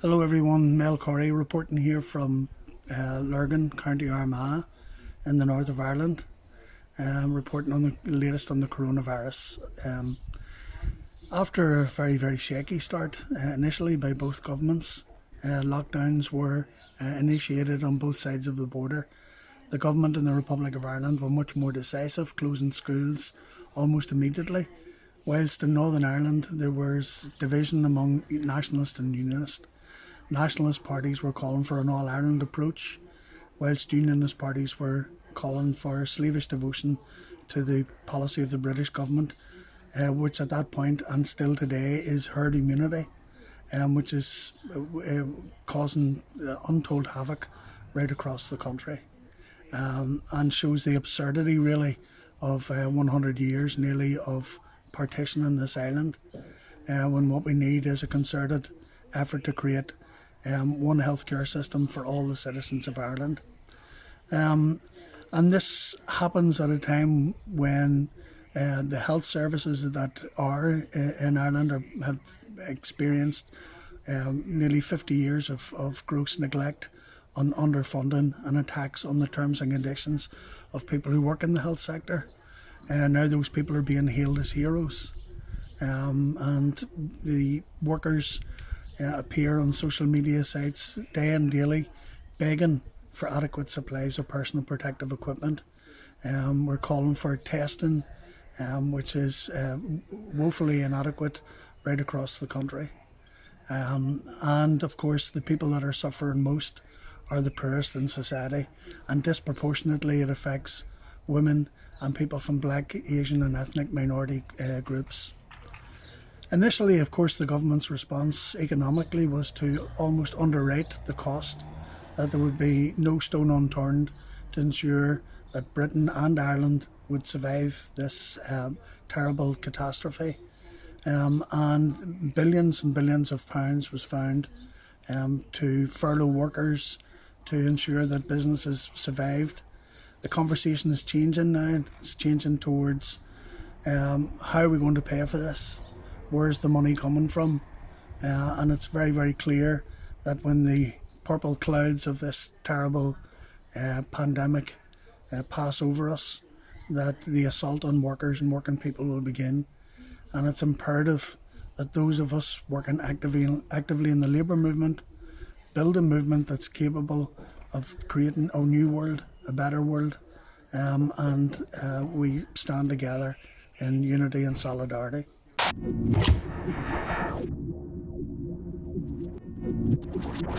Hello everyone, Mel Corey reporting here from uh, Lurgan, County Armagh in the north of Ireland. Um, reporting on the latest on the coronavirus. Um, after a very, very shaky start uh, initially by both governments, uh, lockdowns were uh, initiated on both sides of the border. The government in the Republic of Ireland were much more decisive, closing schools almost immediately, whilst in Northern Ireland there was division among nationalist and unionist. Nationalist parties were calling for an all Ireland approach, whilst unionist parties were calling for slavish devotion to the policy of the British government, uh, which at that point and still today is herd immunity, um, which is uh, causing uh, untold havoc right across the country um, and shows the absurdity really of uh, 100 years nearly of partition in this island uh, when what we need is a concerted effort to create um, one healthcare system for all the citizens of Ireland. Um, and this happens at a time when uh, the health services that are uh, in Ireland are, have experienced um, nearly 50 years of, of gross neglect on underfunding and attacks on the terms and conditions of people who work in the health sector. And now those people are being hailed as heroes. Um, and the workers uh, appear on social media sites day and daily begging for adequate supplies of personal protective equipment. Um, we're calling for testing, um, which is uh, woefully inadequate right across the country. Um, and of course, the people that are suffering most are the poorest in society, and disproportionately it affects women and people from black, Asian, and ethnic minority uh, groups. Initially, of course, the government's response economically was to almost underrate the cost, that there would be no stone unturned to ensure that Britain and Ireland would survive this um, terrible catastrophe. Um, and billions and billions of pounds was found um, to furlough workers to ensure that businesses survived. The conversation is changing now. It's changing towards um, how are we going to pay for this? where's the money coming from? Uh, and it's very, very clear that when the purple clouds of this terrible uh, pandemic uh, pass over us, that the assault on workers and working people will begin. And it's imperative that those of us working actively, actively in the labour movement build a movement that's capable of creating a new world, a better world, um, and uh, we stand together in unity and solidarity.